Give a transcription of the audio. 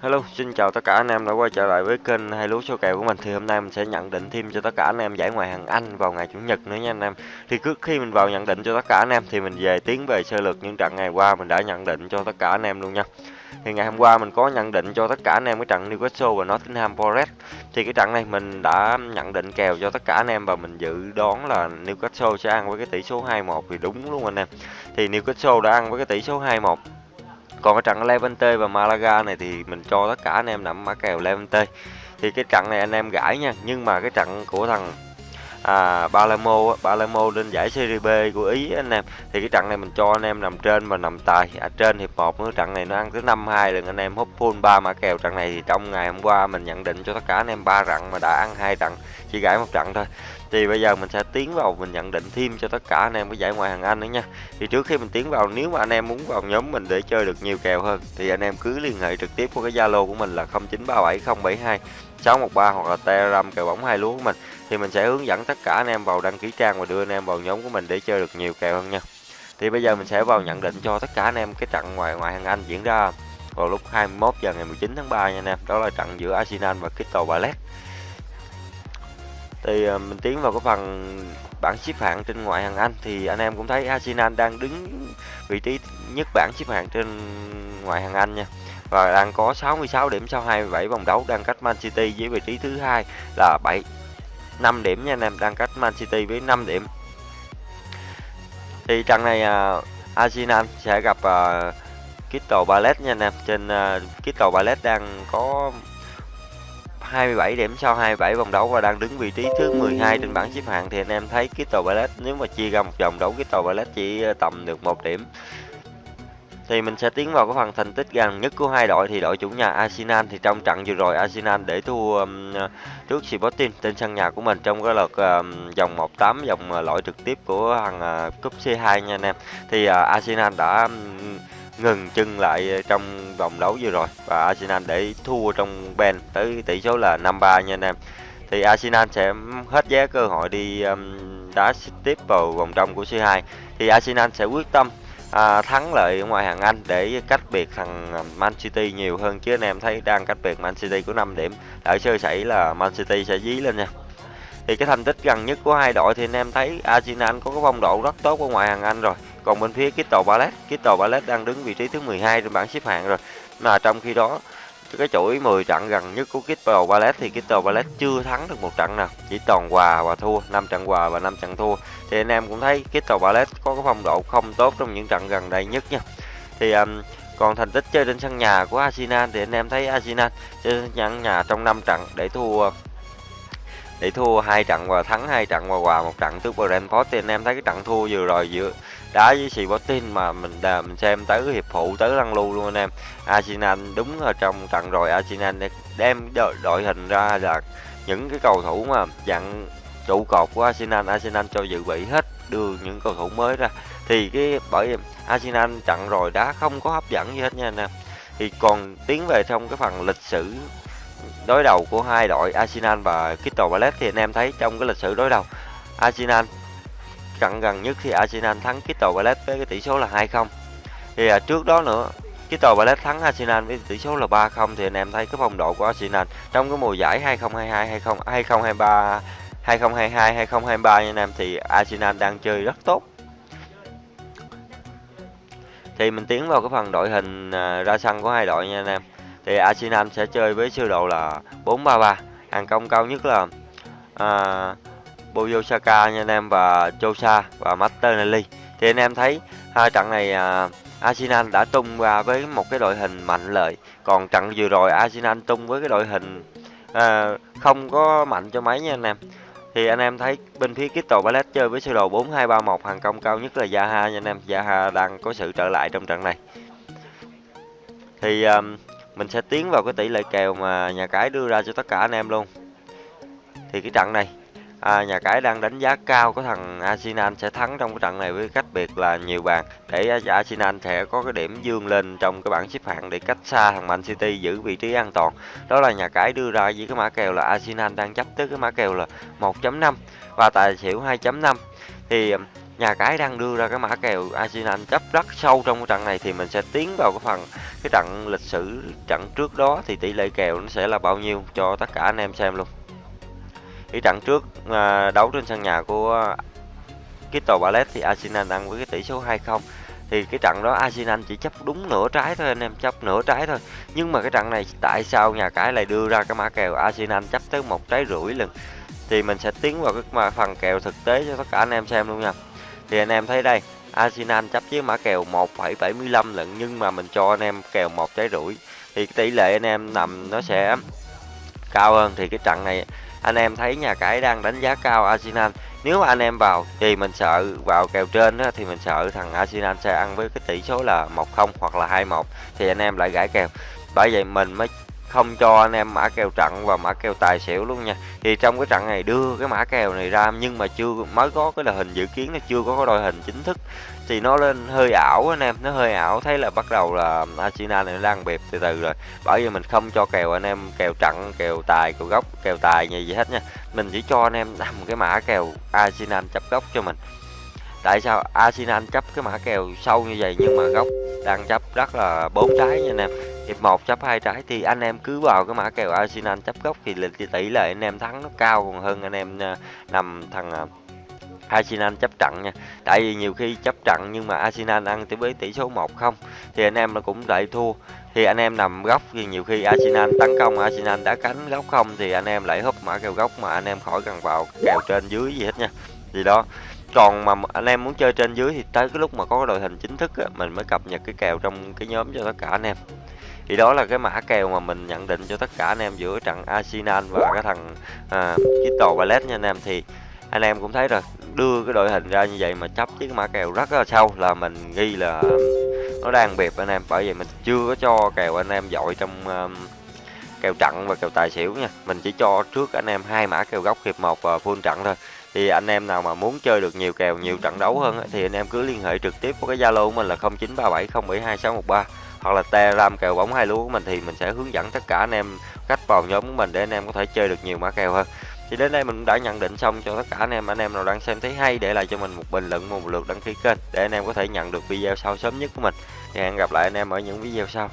Hello, xin chào tất cả anh em đã quay trở lại với kênh hai lúa số kèo của mình. Thì hôm nay mình sẽ nhận định thêm cho tất cả anh em giải ngoại hạng Anh vào ngày chủ nhật nữa nha anh em. Thì trước khi mình vào nhận định cho tất cả anh em thì mình về tiến về sơ lược những trận ngày qua mình đã nhận định cho tất cả anh em luôn nha. Thì ngày hôm qua mình có nhận định cho tất cả anh em cái trận Newcastle và Nottingham Forest. Thì cái trận này mình đã nhận định kèo cho tất cả anh em và mình dự đoán là Newcastle sẽ ăn với cái tỷ số 2-1 thì đúng luôn anh em. Thì Newcastle đã ăn với cái tỷ số 2-1 còn cái trận Levante và Malaga này thì mình cho tất cả anh em nằm mã kèo Levante. Thì cái trận này anh em gãi nha nhưng mà cái trận của thằng à, Palermo Palermo lên giải Serie B của Ý anh em. Thì cái trận này mình cho anh em nằm trên và nằm tài à, trên hiệp 1 nữa trận này nó ăn tới 52 lần anh em hút full ba mã kèo. Trận này thì trong ngày hôm qua mình nhận định cho tất cả anh em ba trận mà đã ăn hai trận chỉ gãi một trận thôi thì bây giờ mình sẽ tiến vào, mình nhận định thêm cho tất cả anh em cái giải ngoại hạng Anh nữa nha. Thì trước khi mình tiến vào, nếu mà anh em muốn vào nhóm mình để chơi được nhiều kèo hơn, thì anh em cứ liên hệ trực tiếp qua cái Zalo của mình là 0937072613 613 hoặc là Telegram kèo bóng hai lúa của mình. Thì mình sẽ hướng dẫn tất cả anh em vào đăng ký trang và đưa anh em vào nhóm của mình để chơi được nhiều kèo hơn nha. Thì bây giờ mình sẽ vào nhận định cho tất cả anh em cái trận ngoại ngoại hạng Anh diễn ra vào lúc 21 giờ ngày 19 tháng 3 nha anh em. Đó là trận giữa Arsenal và Crystal Palace thì ờ, mình tiến vào cái phần bảng xếp hạng trên ngoại hạng Anh thì anh em cũng thấy Arsenal đang đứng vị trí nhất bảng xếp hạng trên ngoại hạng Anh nha. Và đang có 66 điểm sau 27 vòng đấu đang cách Man City với vị trí thứ hai là 7 5 điểm nha anh em đang cách Man City với 5 điểm. Thì trận này uh, Arsenal sẽ gặp uh, Crystal Palace nha anh em. Trên uh, Crystal Palace đang có 27 điểm sau 27 vòng đấu và đang đứng vị trí thứ 12 trên bảng xếp hạng thì anh em thấy Crystal Palace nếu mà chia ra một vòng đấu Crystal Palace chỉ ờ, tầm được một điểm thì mình sẽ tiến vào cái phần thành tích gần nhất của hai đội thì đội chủ nhà Arsenal thì trong trận vừa rồi Arsenal để thua um, trước Sporting trên sân nhà của mình trong cái lượt um, vòng 1/8 vòng ờ, loại trực tiếp của thằng uh, cúp C2 nha anh em. Thì uh, Arsenal đã um, ngừng chân lại ờ, trong vòng đấu vừa rồi. Và Arsenal để thua trong Ben tới tỷ số là 5-3 nha anh em. Thì Arsenal sẽ hết giá cơ hội đi um, đá tiếp vào vòng trong của C2 thì Arsenal sẽ quyết tâm à, thắng lợi ở ngoài hàng Anh để cách biệt thằng Man City nhiều hơn. Chứ anh em thấy đang cách biệt Man City của 5 điểm Lỡ sơ sẩy là Man City sẽ dí lên nha. Thì cái thành tích gần nhất của hai đội thì anh em thấy Arsenal có cái phong độ rất tốt ở ngoài hàng Anh rồi còn bên phía Crystal Palace. Crystal Palace đang đứng vị trí thứ 12 trên bảng xếp hạng rồi. Mà trong khi đó cái chuỗi 10 trận gần nhất của Crystal Palace thì Crystal Palace chưa thắng được một trận nào. Chỉ toàn hòa và thua 5 trận hòa và 5 trận thua. Thì anh em cũng thấy Crystal Palace có cái phong độ không tốt trong những trận gần đây nhất nha. Thì um, còn thành tích chơi trên sân nhà của Arsenal thì anh em thấy Arsenal chơi sân nhà trong 5 trận để thua để thua hai trận và thắng hai trận và hòa một trận trước Brentford thì anh em thấy cái trận thua vừa rồi giữa đá với Sporting mà mình đà, mình xem tới hiệp phụ tới lăn lưu luôn anh em. Arsenal đúng ở trong trận rồi Arsenal đem đội, đội hình ra là những cái cầu thủ mà dặn trụ cột của Arsenal. Arsenal cho dự bị hết đưa những cầu thủ mới ra. Thì cái bởi Arsenal trận rồi đá không có hấp dẫn gì hết nha anh em. Thì còn tiến về trong cái phần lịch sử đối đầu của hai đội Arsenal và Crystal Palace thì anh em thấy trong cái lịch sử đối đầu Arsenal trận gần nhất thì Arsenal thắng Crystal Palace với cái tỷ số là 2-0 thì à, trước đó nữa Crystal Palace thắng Arsenal với tỷ số là 3-0 thì anh em thấy cái phong độ của Arsenal trong cái mùa giải 2022 20 2023 2022 2023 nha anh em thì Arsenal đang chơi rất tốt. Thì mình tiến vào cái phần đội hình à, ra sân của hai đội nha anh em thì Arsenal sẽ chơi với sơ đồ là 4-3-3 hàng công cao nhất là à, Buyo Saka nha anh em và Chosa và Martinelli. Thì anh em thấy hai trận này à, Arsenal đã tung ra với một cái đội hình mạnh lợi. Còn trận vừa rồi Arsenal tung với cái đội hình à, không có mạnh cho mấy nha anh em. Thì anh em thấy bên phía Crystal Palace chơi với sơ đồ 4231 hàng công cao nhất là Zaha nha anh em. Zaha đang có sự trở lại trong trận này. Thì um, mình sẽ tiến vào cái tỷ lệ kèo mà nhà cái đưa ra cho tất cả anh em luôn. Thì cái trận này à, nhà cái đang đánh giá cao có thằng Arsenal sẽ thắng trong cái trận này với cách biệt là nhiều bàn. Để Arsenal sẽ có cái điểm dương lên trong cái bảng xếp hạng để cách xa thằng Man City giữ vị trí an toàn. Đó là nhà cái đưa ra với cái mã kèo là Arsenal đang chấp tới cái mã kèo là 1.5 và tài xỉu 2.5 thì nhà cái đang đưa ra cái mã kèo Arsenal chấp rất sâu trong cái trận này thì mình sẽ tiến vào cái phần cái trận lịch sử trận trước đó thì tỷ lệ kèo nó sẽ là bao nhiêu cho tất cả anh em xem luôn. Cái trận trước à, đấu trên sân nhà của Crystal Palace thì Arsenal đang với cái tỷ số 2-0 thì cái trận đó Arsenal chỉ chấp đúng nửa trái thôi anh em chấp nửa trái thôi. Nhưng mà cái trận này tại sao nhà cái lại đưa ra cái mã kèo Arsenal chấp tới một trái rưỡi lần? Thì mình sẽ tiến vào cái phần kèo thực tế cho tất cả anh em xem luôn nha thì anh em thấy đây Arsenal chấp với mã kèo 1,75 lận nhưng mà mình cho anh em kèo một trái rưỡi thì tỷ lệ anh em nằm nó sẽ cao hơn. Thì cái trận này anh em thấy nhà cái đang đánh giá cao Arsenal. Nếu anh em vào thì mình sợ vào kèo trên đó, thì mình sợ thằng Arsenal sẽ ăn với cái tỷ số là 1-0 hoặc là 2-1 thì anh em lại gãi kèo. Bởi vậy mình mới không cho anh em mã kèo trận và mã kèo tài xỉu luôn nha. Thì trong cái trận này đưa cái mã kèo này ra nhưng mà chưa mới có cái đội hình dự kiến, nó chưa có cái đội hình chính thức, thì nó lên hơi ảo anh em, nó hơi ảo. Thấy là bắt đầu là Arsenal này đang bẹp từ từ rồi. Bởi vì mình không cho kèo anh em kèo trận, kèo tài, kèo gốc, kèo tài gì gì hết nha. Mình chỉ cho anh em nằm cái mã kèo Arsenal chấp gốc cho mình. Tại sao Arsenal chấp cái mã kèo sâu như vậy nhưng mà gốc đang chấp rất là bốn trái nha anh em hiệp 1 chấp hai trái thì anh em cứ vào cái mã kèo Arsenal chấp gốc thì lịch tỷ lệ anh em thắng nó cao còn hơn anh em à, nằm thằng à, Arsenal chấp trận nha. Tại vì nhiều khi chấp trận nhưng mà Arsenal ăn tới với tỷ số 1-0 thì anh em nó cũng lại thua. Thì anh em nằm góc thì nhiều khi Arsenal tấn công Arsenal đã cánh góc không thì anh em lại húp mã kèo góc mà anh em khỏi cần vào kèo trên dưới gì hết nha. Thì đó. Còn mà anh em muốn chơi trên dưới thì tới cái lúc mà có cái đội hình chính thức á, mình mới cập nhật cái kèo trong cái nhóm cho tất cả anh em thì đó là cái mã kèo mà mình nhận định cho tất cả anh em giữa trận Arsenal và cái thằng à, Crystal Palace nha anh em. Thì anh em cũng thấy rồi đưa cái đội hình ra như vậy mà chấp chiếc mã kèo rất là sâu là mình nghi là à, nó đang bẹp anh em. Bởi vậy mình chưa có cho kèo anh em dội trong um, kèo trận và kèo tài xỉu nha. Mình chỉ cho trước anh em hai mã kèo góc hiệp một và full trận thôi. Thì anh em nào mà muốn chơi được nhiều kèo nhiều trận đấu hơn thì anh em cứ liên hệ trực tiếp với cái zalo của mình là 0937072613 hoặc là telegram kèo bóng hai lúa của mình thì mình sẽ hướng dẫn tất cả anh em cách vào nhóm của mình để anh em có thể chơi được nhiều mã kèo hơn. Thì đến đây mình đã nhận định xong cho tất cả anh em anh em nào đang xem thấy hay để lại cho mình một bình luận, một lượt đăng ký kênh để anh em có thể nhận được video sau sớm nhất của mình. Thì hẹn gặp lại anh em ở những video sau.